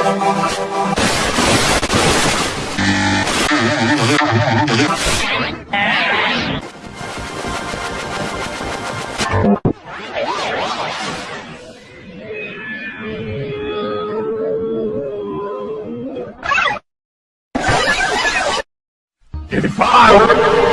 Oh, my God. If I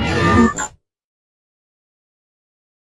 あっ!